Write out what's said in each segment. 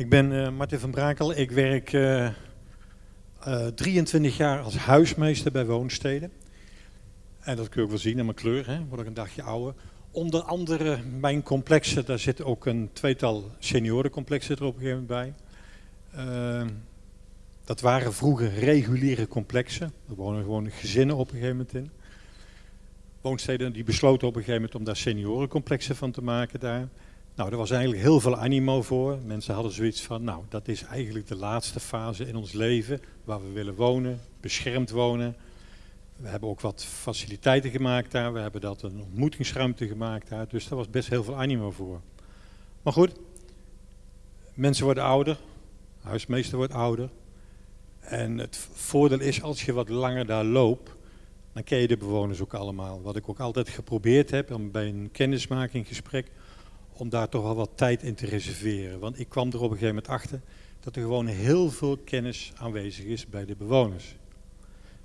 Ik ben uh, Martin van Brakel. Ik werk uh, uh, 23 jaar als huismeester bij woonsteden. En dat kun je ook wel zien aan mijn kleur, hè? word ik een dagje ouder. Onder andere mijn complexen, daar zit ook een tweetal seniorencomplexen er op een gegeven moment bij. dat waren vroeger reguliere complexen. Er wonen gewoon gezinnen op een gegeven moment in. Woonsteden die besloten op een gegeven moment om daar seniorencomplexen van te maken daar. Nou, er was eigenlijk heel veel animo voor. Mensen hadden zoiets van, nou, dat is eigenlijk de laatste fase in ons leven waar we willen wonen, beschermd wonen. We hebben ook wat faciliteiten gemaakt daar, we hebben dat een ontmoetingsruimte gemaakt daar, dus daar was best heel veel animo voor. Maar goed, mensen worden ouder, huismeester wordt ouder. En het voordeel is, als je wat langer daar loopt, dan ken je de bewoners ook allemaal. Wat ik ook altijd geprobeerd heb, bij een kennismakinggesprek, om daar toch wel wat tijd in te reserveren. Want ik kwam er op een gegeven moment achter dat er gewoon heel veel kennis aanwezig is bij de bewoners.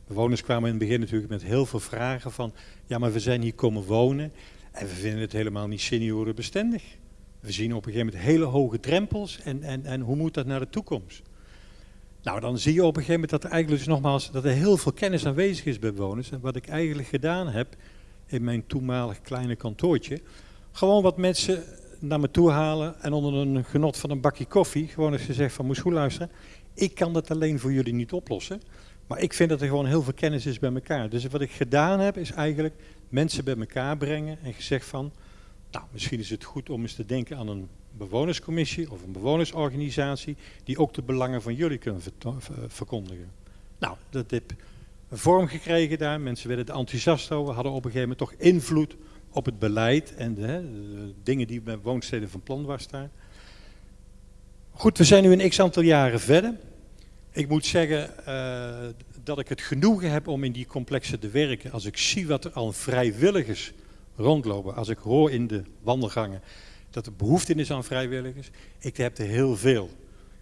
Bewoners kwamen in het begin natuurlijk met heel veel vragen van, ja maar we zijn hier komen wonen en we vinden het helemaal niet seniorenbestendig. We zien op een gegeven moment hele hoge drempels en, en, en hoe moet dat naar de toekomst? Nou, dan zie je op een gegeven moment dat er eigenlijk dus nogmaals dat er heel veel kennis aanwezig is bij bewoners. En wat ik eigenlijk gedaan heb in mijn toenmalig kleine kantoortje, gewoon wat mensen naar me toe halen en onder een genot van een bakje koffie gewoon eens gezegd van moest goed luisteren. Ik kan dat alleen voor jullie niet oplossen, maar ik vind dat er gewoon heel veel kennis is bij elkaar. Dus wat ik gedaan heb is eigenlijk mensen bij elkaar brengen en gezegd van, nou misschien is het goed om eens te denken aan een bewonerscommissie of een bewonersorganisatie die ook de belangen van jullie kunnen verkondigen. Nou, dat heb vorm gekregen daar, mensen werden er enthousiast over, hadden op een gegeven moment toch invloed op het beleid en de, de dingen die bij woonsteden van plan was daar. Goed, we zijn nu een x aantal jaren verder. Ik moet zeggen uh, dat ik het genoegen heb om in die complexen te werken. Als ik zie wat er al vrijwilligers rondlopen, als ik hoor in de wandelgangen dat er behoefte is aan vrijwilligers. Ik heb er heel veel.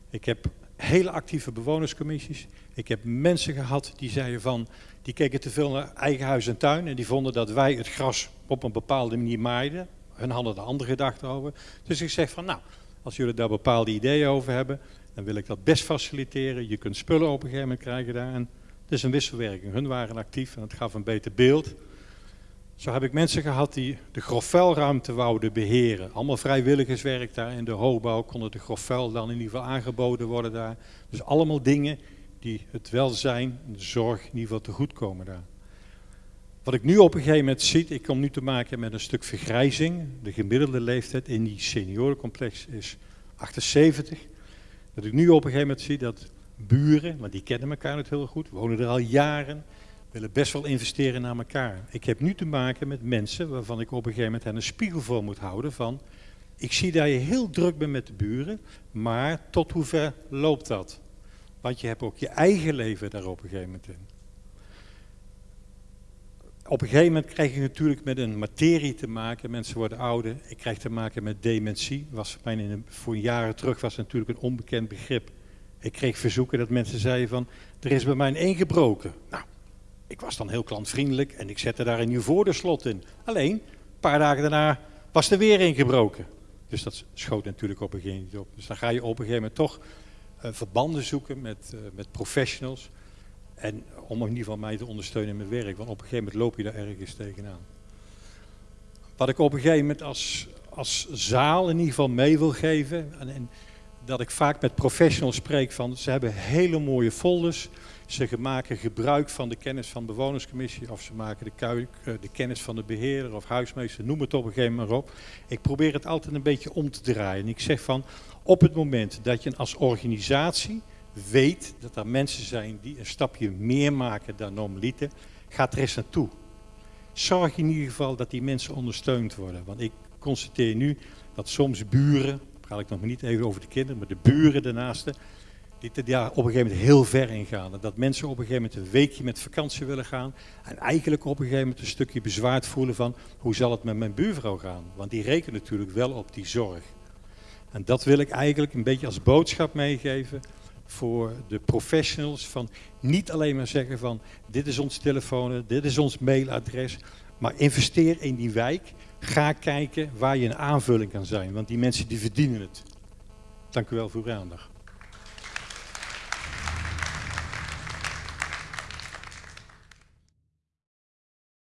Ik heb hele actieve bewonerscommissies. Ik heb mensen gehad die zeiden van, die keken te veel naar eigen huis en tuin en die vonden dat wij het gras op een bepaalde manier maaiden. Hun hadden er andere gedachten over. Dus ik zeg van, nou, als jullie daar bepaalde ideeën over hebben, dan wil ik dat best faciliteren. Je kunt spullen op een gegeven moment krijgen daar. En het is een wisselwerking. Hun waren actief en het gaf een beter beeld. Zo heb ik mensen gehad die de grofvuilruimte wouden beheren. Allemaal vrijwilligerswerk daar in de hoogbouw konden de grofvuil dan in ieder geval aangeboden worden daar. Dus allemaal dingen die het welzijn en de zorg in ieder geval te goed komen daar. Wat ik nu op een gegeven moment zie, ik kom nu te maken met een stuk vergrijzing. De gemiddelde leeftijd in die seniorencomplex is 78. Dat ik nu op een gegeven moment zie dat buren, want die kennen elkaar niet heel goed, wonen er al jaren, willen best wel investeren naar elkaar. Ik heb nu te maken met mensen waarvan ik op een gegeven moment een spiegel voor moet houden van, ik zie dat je heel druk bent met de buren, maar tot hoever loopt dat? Want je hebt ook je eigen leven daar op een gegeven moment in. Op een gegeven moment krijg je natuurlijk met een materie te maken. Mensen worden ouder. Ik krijg te maken met dementie. Was voor, mij in voor jaren terug was natuurlijk een onbekend begrip. Ik kreeg verzoeken dat mensen zeiden van, er is bij mij een ingebroken. Nou, ik was dan heel klantvriendelijk en ik zette daar een nieuw voordeurslot in. Alleen, een paar dagen daarna was er weer ingebroken. Dus dat schoot natuurlijk op een gegeven moment op. Dus dan ga je op een gegeven moment toch uh, verbanden zoeken met, uh, met professionals. En om in ieder geval mij te ondersteunen in mijn werk. Want op een gegeven moment loop je daar ergens tegenaan. Wat ik op een gegeven moment als, als zaal in ieder geval mee wil geven. En, en dat ik vaak met professionals spreek van ze hebben hele mooie folders. Ze maken gebruik van de kennis van de bewonerscommissie of ze maken de, eh, kennis van de beheerder of huismeester, noem het op een gegeven moment op. Ik probeer het altijd een beetje om te draaien. En ik zeg van, op het moment dat je als organisatie weet dat er mensen zijn die een stapje meer maken dan normaliter, gaat er eens naartoe. Zorg in ieder geval dat die mensen ondersteund worden. Want ik constateer nu dat soms buren, ik nog niet even over de kinderen, maar de buren daarnaast, die daar op een gegeven moment heel ver in gaan. Dat mensen op een gegeven moment een weekje met vakantie willen gaan. En eigenlijk op een gegeven moment een stukje bezwaard voelen van hoe zal het met mijn buurvrouw gaan. Want die rekenen natuurlijk wel op die zorg. En dat wil ik eigenlijk een beetje als boodschap meegeven voor de professionals. Van niet alleen maar zeggen van dit is ons telefoon, dit is ons mailadres. Maar investeer in die wijk. Ga kijken waar je een aanvulling kan zijn. Want die mensen die verdienen het. Dank u wel voor uw aandacht.